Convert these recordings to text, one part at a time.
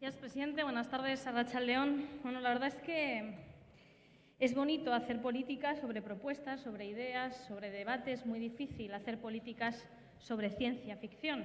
Gracias, presidente. Buenas tardes, Racha León. Bueno, la verdad es que es bonito hacer políticas sobre propuestas, sobre ideas, sobre debates. Muy difícil hacer políticas sobre ciencia ficción.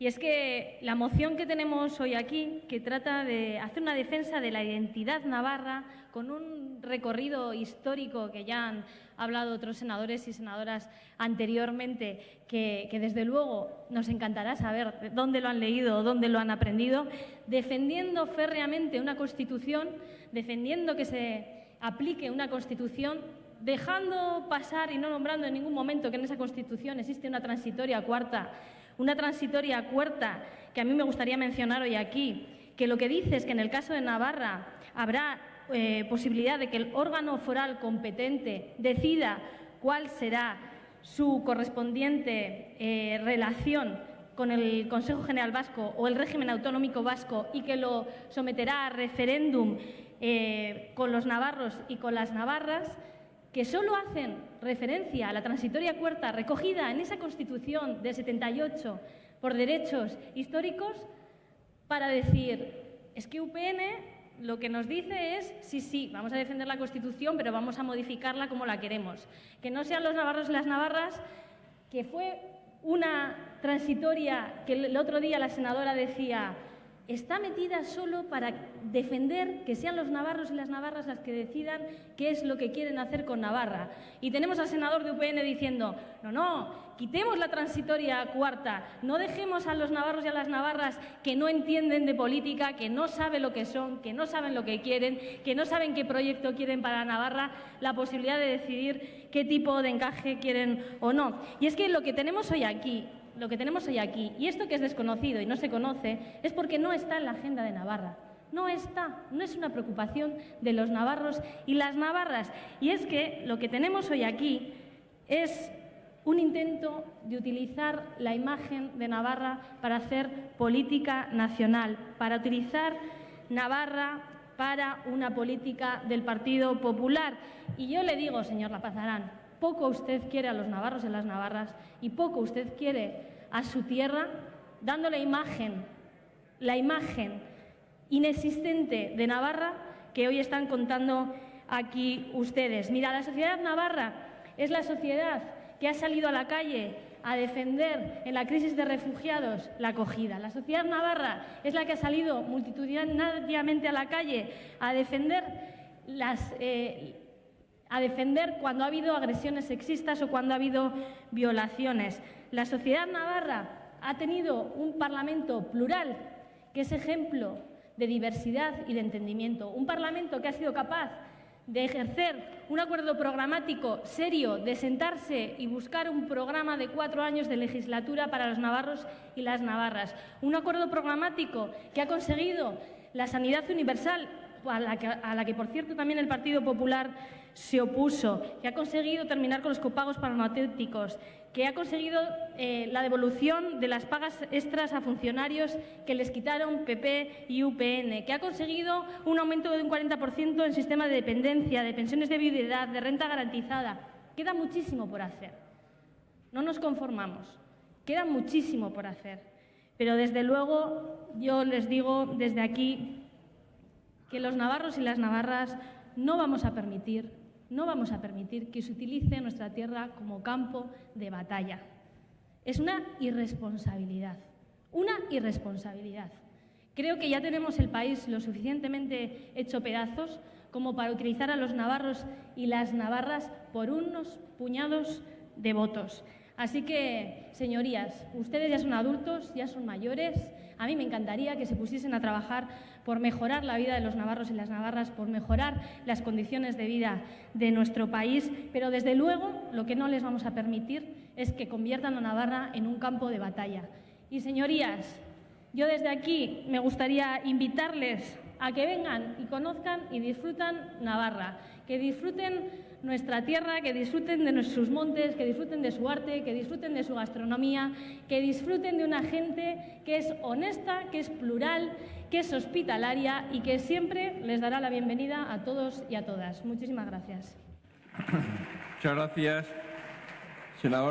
Y es que la moción que tenemos hoy aquí, que trata de hacer una defensa de la identidad navarra con un recorrido histórico que ya han hablado otros senadores y senadoras anteriormente, que, desde luego nos encantará saber dónde lo han leído dónde lo han aprendido, defendiendo férreamente una Constitución, defendiendo que se aplique una Constitución dejando pasar y no nombrando en ningún momento que en esa Constitución existe una transitoria cuarta una transitoria cuarta que a mí me gustaría mencionar hoy aquí, que lo que dice es que en el caso de Navarra habrá eh, posibilidad de que el órgano foral competente decida cuál será su correspondiente eh, relación con el Consejo General Vasco o el régimen autonómico vasco y que lo someterá a referéndum eh, con los navarros y con las navarras, que solo hacen referencia a la transitoria cuarta recogida en esa Constitución de 78 por derechos históricos para decir, es que UPN lo que nos dice es, sí, sí, vamos a defender la Constitución, pero vamos a modificarla como la queremos. Que no sean los navarros y las navarras, que fue una transitoria que el otro día la senadora decía, está metida solo para defender que sean los navarros y las navarras las que decidan qué es lo que quieren hacer con Navarra. Y tenemos al senador de UPN diciendo, no, no, quitemos la transitoria cuarta, no dejemos a los navarros y a las navarras que no entienden de política, que no saben lo que son, que no saben lo que quieren, que no saben qué proyecto quieren para Navarra, la posibilidad de decidir qué tipo de encaje quieren o no. Y es que lo que tenemos hoy aquí lo que tenemos hoy aquí, y esto que es desconocido y no se conoce, es porque no está en la agenda de Navarra. No está, no es una preocupación de los navarros y las navarras. Y es que lo que tenemos hoy aquí es un intento de utilizar la imagen de Navarra para hacer política nacional, para utilizar Navarra para una política del Partido Popular. Y yo le digo, señor Lapazarán, poco usted quiere a los navarros y las navarras y poco usted quiere a su tierra, dando la imagen, la imagen inexistente de Navarra que hoy están contando aquí ustedes. Mira, la sociedad navarra es la sociedad que ha salido a la calle a defender en la crisis de refugiados la acogida. La sociedad navarra es la que ha salido multitudinariamente a la calle a defender las, eh, a defender cuando ha habido agresiones sexistas o cuando ha habido violaciones. La sociedad navarra ha tenido un Parlamento plural, que es ejemplo de diversidad y de entendimiento. Un Parlamento que ha sido capaz de ejercer un acuerdo programático serio, de sentarse y buscar un programa de cuatro años de legislatura para los navarros y las navarras. Un acuerdo programático que ha conseguido la sanidad universal, a la que, por cierto, también el Partido Popular se opuso, que ha conseguido terminar con los copagos farmacéuticos, que ha conseguido eh, la devolución de las pagas extras a funcionarios que les quitaron PP y UPN, que ha conseguido un aumento de un 40% en sistema de dependencia, de pensiones de viudedad, de renta garantizada. Queda muchísimo por hacer. No nos conformamos. Queda muchísimo por hacer. Pero desde luego yo les digo desde aquí que los navarros y las navarras no vamos a permitir no vamos a permitir que se utilice nuestra tierra como campo de batalla. Es una irresponsabilidad, una irresponsabilidad. Creo que ya tenemos el país lo suficientemente hecho pedazos como para utilizar a los navarros y las navarras por unos puñados de votos. Así que, señorías, ustedes ya son adultos, ya son mayores. A mí me encantaría que se pusiesen a trabajar por mejorar la vida de los navarros y las navarras, por mejorar las condiciones de vida de nuestro país, pero desde luego lo que no les vamos a permitir es que conviertan a Navarra en un campo de batalla. Y, señorías, yo desde aquí me gustaría invitarles a que vengan y conozcan y disfrutan Navarra, que disfruten nuestra tierra, que disfruten de nuestros montes, que disfruten de su arte, que disfruten de su gastronomía, que disfruten de una gente que es honesta, que es plural, que es hospitalaria y que siempre les dará la bienvenida a todos y a todas. Muchísimas gracias. Muchas gracias, senador.